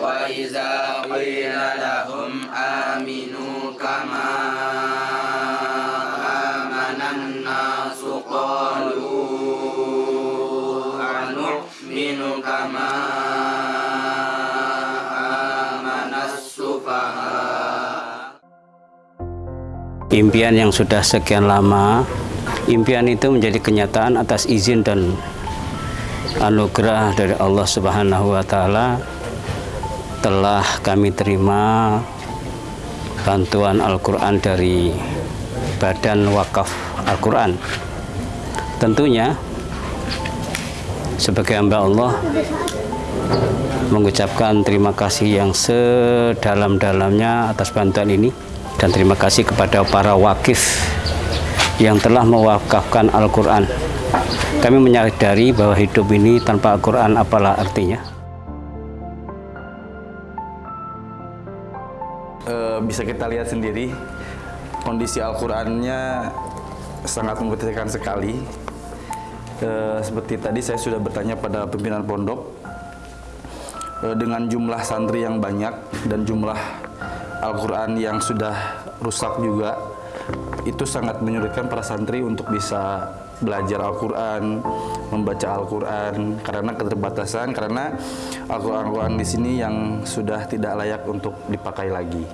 وإذا قيل لهم آمنوا كما آمن الناس قالوا أنؤمن كما آمن السفهاء Impian yang sudah sekian lama, impian itu menjadi kenyataan atas izin dan anugerah dari Allah Subhanahu wa taala telah kami terima bantuan Al-Qur'an dari Badan Wakaf Al-Qur'an. Tentunya sebagai hamba Allah mengucapkan terima kasih yang sedalam-dalamnya atas bantuan ini dan terima kasih kepada para wakif yang telah mewakafkan Al-Quran. Kami menyadari bahwa hidup ini tanpa Al-Quran apalah artinya. Eh, bisa kita lihat sendiri kondisi Al-Qur'annya sangat membutuhkan sekali. Eh, seperti tadi saya sudah bertanya pada pimpinan pondok eh, dengan jumlah santri yang banyak dan jumlah Al-Qur'an yang sudah rusak juga itu sangat menyulitkan para santri untuk bisa belajar Al-Quran, membaca Al-Quran karena keterbatasan, karena Al-Quran di sini yang sudah tidak layak untuk dipakai lagi.